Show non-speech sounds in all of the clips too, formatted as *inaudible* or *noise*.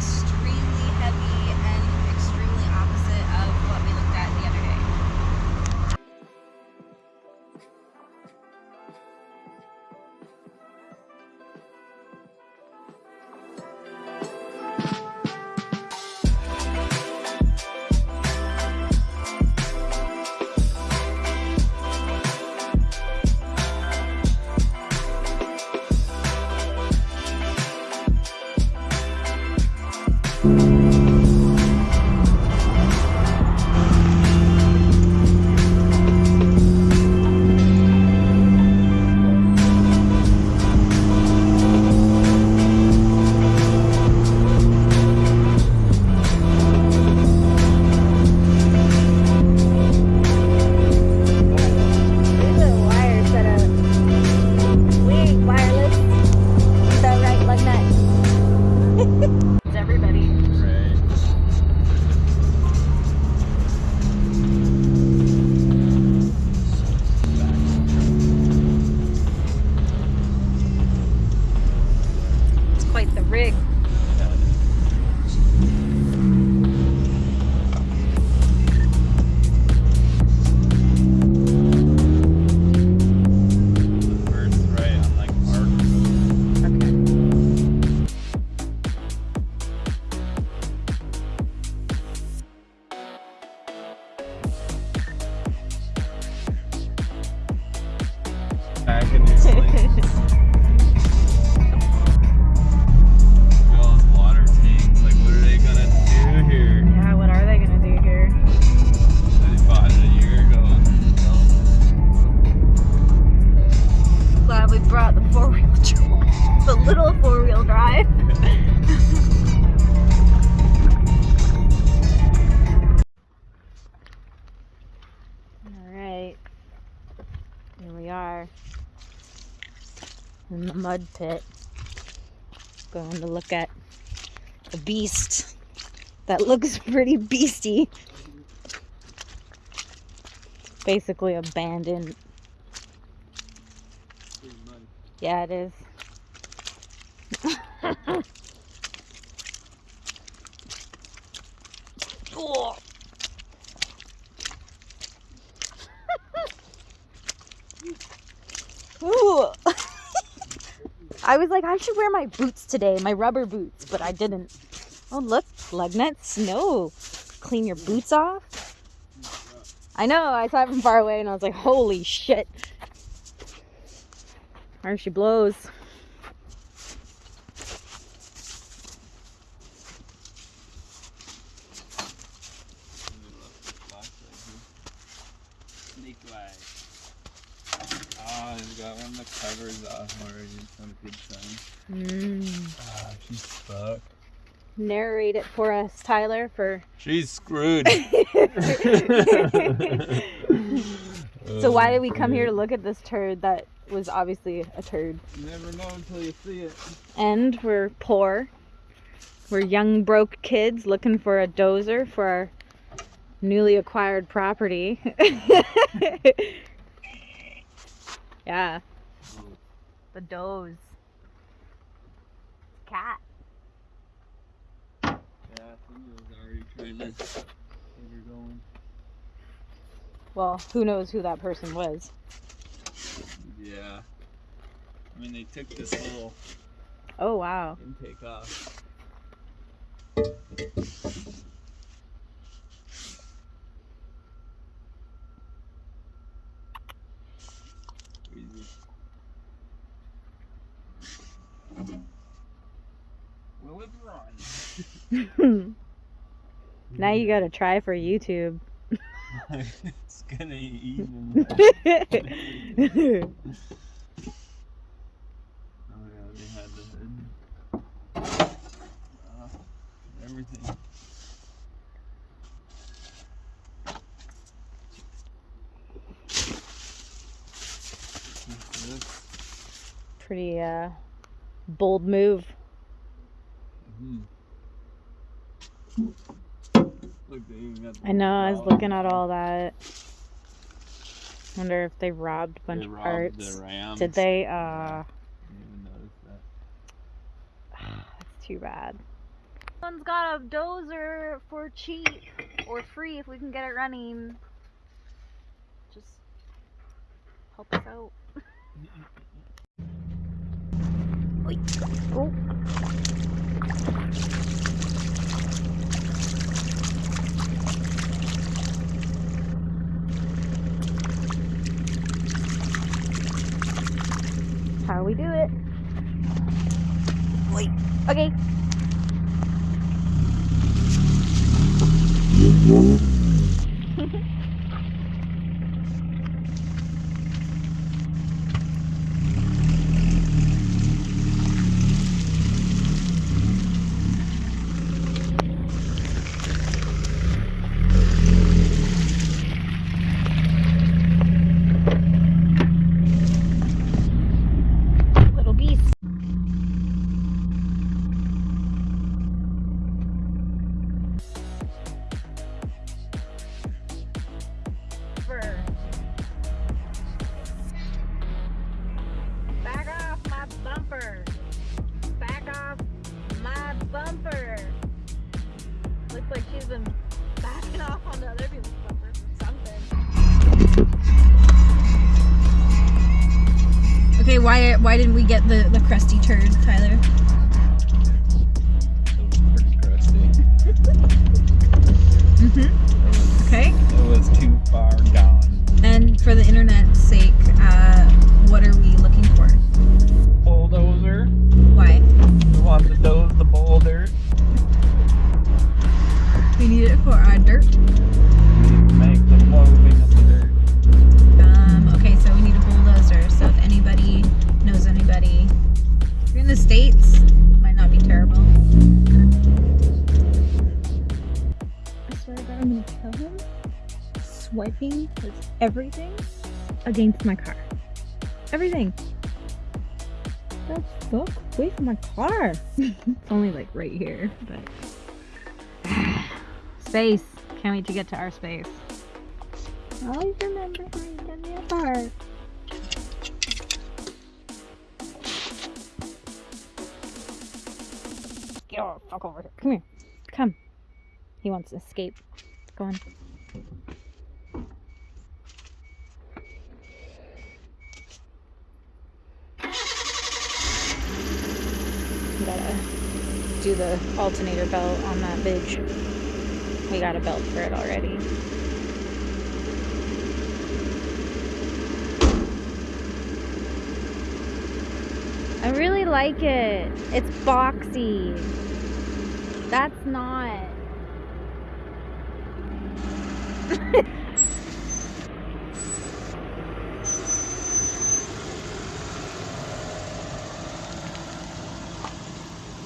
extreme mud pit. Going to look at a beast that looks *laughs* pretty beasty. Basically abandoned. Yeah, it is. *laughs* oh. Ooh. I was like, I should wear my boots today, my rubber boots, but I didn't. Oh, look, lug nuts. No. Clean your boots off. I know, I saw it from far away and I was like, holy shit. There she blows. Oh, he's got one of the covers off already. It's not a good sign. Mm. Ah, she's fucked. Narrate it for us, Tyler, for She's screwed. *laughs* So why did we come here to look at this turd that was obviously a turd? You never know until you see it. And we're poor. We're young broke kids looking for a dozer for our newly acquired property. *laughs* yeah. The doze. Cat. Yeah, somebody was already trying to get her going. Well, who knows who that person was. Yeah. I mean, they took this little Oh wow. intake off. Crazy. Will it run? Now you gotta try for YouTube. *laughs* it's gonna eat him. Oh yeah, they had the. Uh, everything. Pretty uh bold move. Mhm. Look, they even got the I know, I was looking at all that. Wonder if they robbed a bunch They of parts. The Rams. Did they? Yeah, Uh, didn't even notice that. *sighs* that's too bad. Someone's got a dozer for cheap or free if we can get it running. Just help us out. Oi. Oh. Why why didn't we get the, the crusty turd, Tyler? It was. Mm-hmm. Okay. It was too far gone. And for the internet's sake, uh, what are everything against my car. Everything. the fuck? Away from my car. *laughs* it's only like right here, but. *sighs* space. Can't wait to get to our space. Always remember how you done me apart. Get the fuck over here. Come here. Come. He wants to escape. Go on. Do the alternator belt on that bitch. We got a belt for it already. I really like it. It's boxy. That's not. *laughs*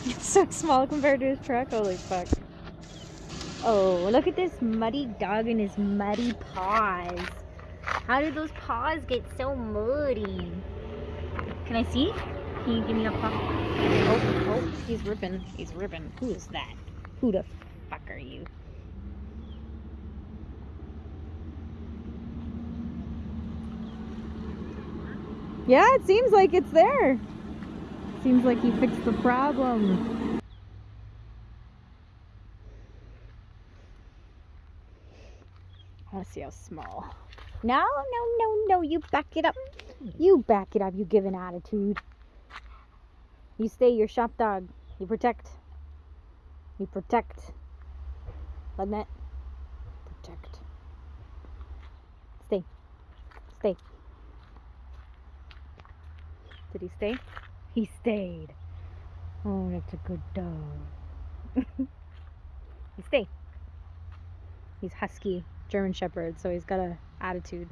It's so small compared to his truck. Holy fuck. Oh, look at this muddy dog and his muddy paws. How did those paws get so muddy? Can I see? Can you give me a paw? Oh, oh, he's ripping. He's ripping. Who is that? Who the fuck are you? Yeah, it seems like it's there. Seems like he fixed the problem. To see how small. No, no, no, no. You back it up. You back it up. You give an attitude. You stay your shop dog. You protect. You protect. Lugnut. Protect. Stay. Stay. Did he stay? He stayed. Oh, that's a good dog. *laughs* he stayed. He's husky, German Shepherd, so he's got a attitude.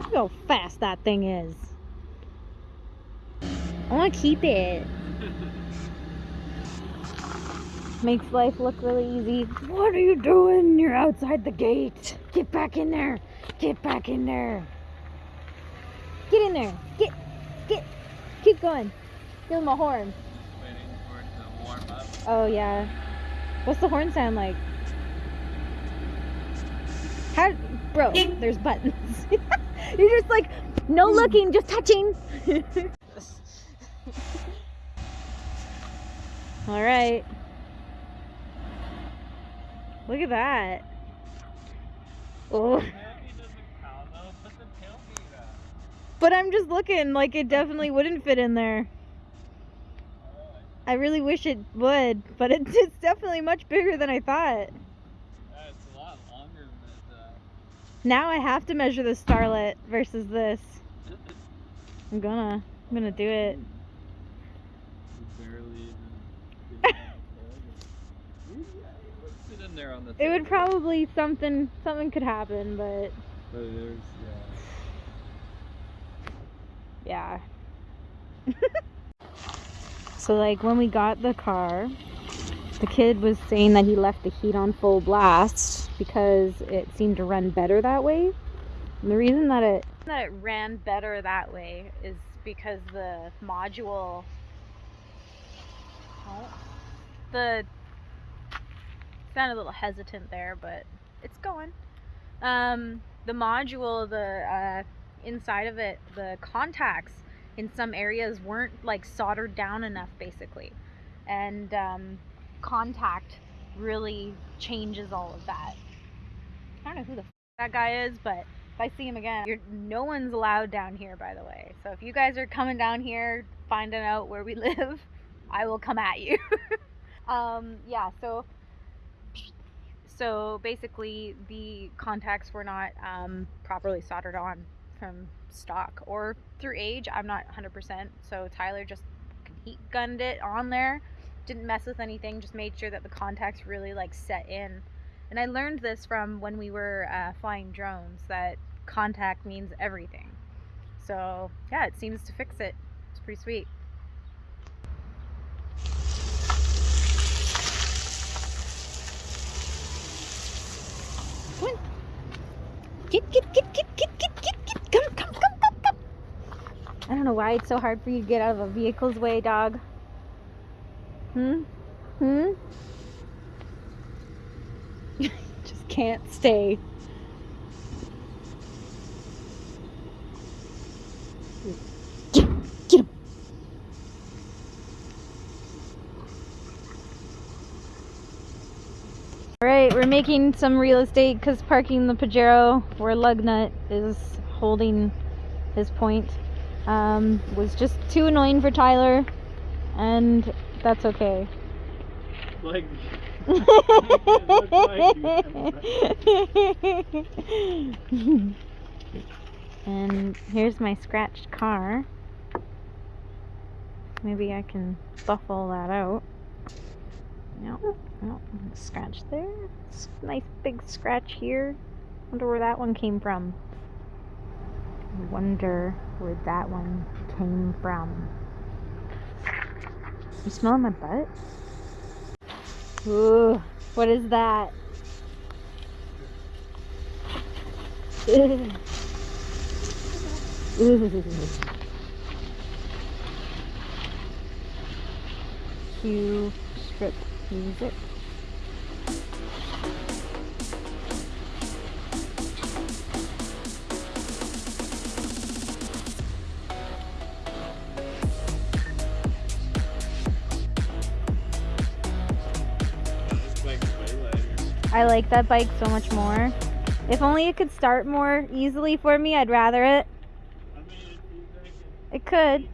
Look how fast that thing is. I want to keep it. Makes life look really easy. What are you doing? You're outside the gate. Get back in there. Get back in there. Get in there. Get, get. Keep going. Him a horn. Waiting for it warm up. Oh yeah. What's the horn sound like? How, bro? There's buttons. *laughs* You're just like, no hmm. looking, just touching. *laughs* All right. Look at that. Oh, Tailgate doesn't count though. Put the tailgate up. but I'm just looking like it definitely wouldn't fit in there. I really wish it would, but *laughs* it, it's definitely much bigger than I thought. Yeah, it's a lot longer than uh, Now I have to measure the Starlet versus this. I'm gonna. I'm gonna do it. You barely even. get on the tailgate. Yeah, it would there on the It would probably something something could happen, but But there's yeah. *sighs* yeah. *laughs* so like when we got the car, the kid was saying that he left the heat on full blast because it seemed to run better that way. And the reason that it that it ran better that way is because the module the sounded a little hesitant there, but it's going. Um, the module, the uh, inside of it, the contacts in some areas weren't like soldered down enough, basically, and um, contact really changes all of that. I don't know who the f- that guy is, but if I see him again, no one's allowed down here, by the way. So if you guys are coming down here, finding out where we *laughs* live, I will come at you. *laughs* um, yeah, so so basically the contacts were not um, properly soldered on from stock or through age. I'm not 100%. So Tyler just heat gunned it on there, didn't mess with anything, just made sure that the contacts really like set in. And I learned this from when we were uh, flying drones that contact means everything. So yeah, it seems to fix it. It's pretty sweet. Come on. Why it's so hard for you to get out of a vehicle's way, dog? Hmm? Hmm? *laughs* Just can't stay. Get him! Alright, we're making some real estate because parking the Pajero where Lugnut is holding his point um, was just too annoying for Tyler, and that's okay. Like, *laughs* and here's my scratched car. Maybe I can buff all that out. No, no, scratch there. Nice big scratch here. Wonder where that one came from. I wonder where that one came from. You smelling my butt? Ooh, what is that? *laughs* Cue strip music. I like that bike so much more. If only it could start more easily for me, I'd rather it. I It could.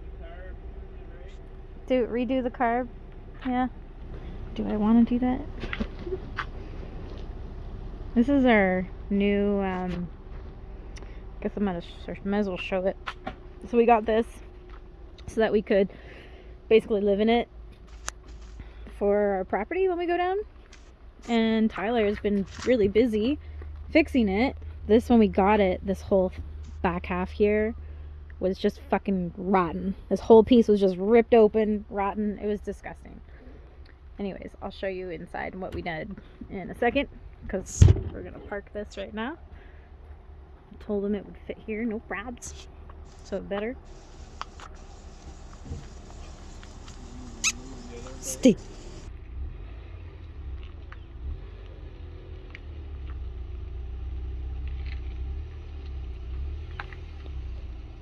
Do redo the carb. Yeah. Do I want to do that? This is our new. Um, I guess I'm gonna might as well show it. So we got this so that we could basically live in it for our property when we go down. And Tyler has been really busy fixing it. This when we got it, this whole back half here was just fucking rotten. This whole piece was just ripped open, rotten. It was disgusting. Anyways, I'll show you inside what we did in a second because we're gonna park this right now. I told him it would fit here, no probs. So better. Stay.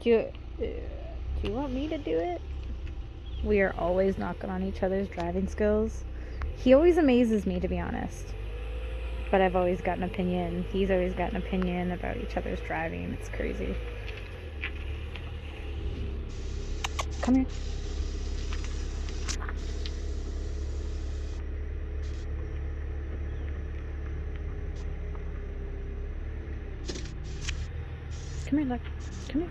Do you, uh, do you want me to do it? We are always knocking on each other's driving skills. He always amazes me, to be honest. But I've always got an opinion. He's always got an opinion about each other's driving. It's crazy. Come here. Come here, look. Come here.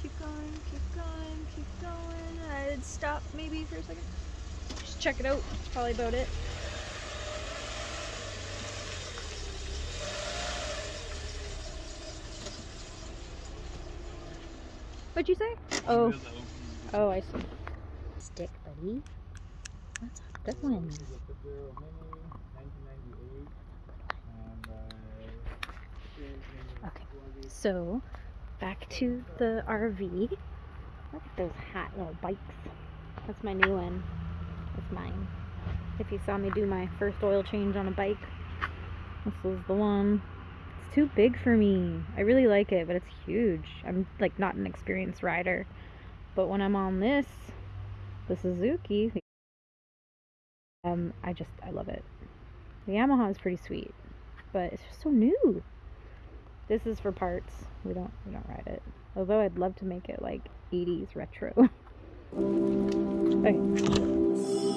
Keep going, keep going, keep going. I'd stop maybe for a second. Just check it out. That's probably about it. What'd you say? Oh, There's the open- oh, I see. Stick, buddy. That's a good one. This is a Pajero Mini, 1998, and uh, shares in Okay. So, back to the RV. Look at those hot little bikes. That's my new one. That's mine. If you saw me do my first oil change on a bike, this was the one. It's too big for me. I really like it, but it's huge. I'm like not an experienced rider. But when I'm on this, the Suzuki, um, I just I love it. The Yamaha is pretty sweet, but it's just so new. This is for parts. We don't we don't ride it. Although I'd love to make it like 80s retro. *laughs* okay.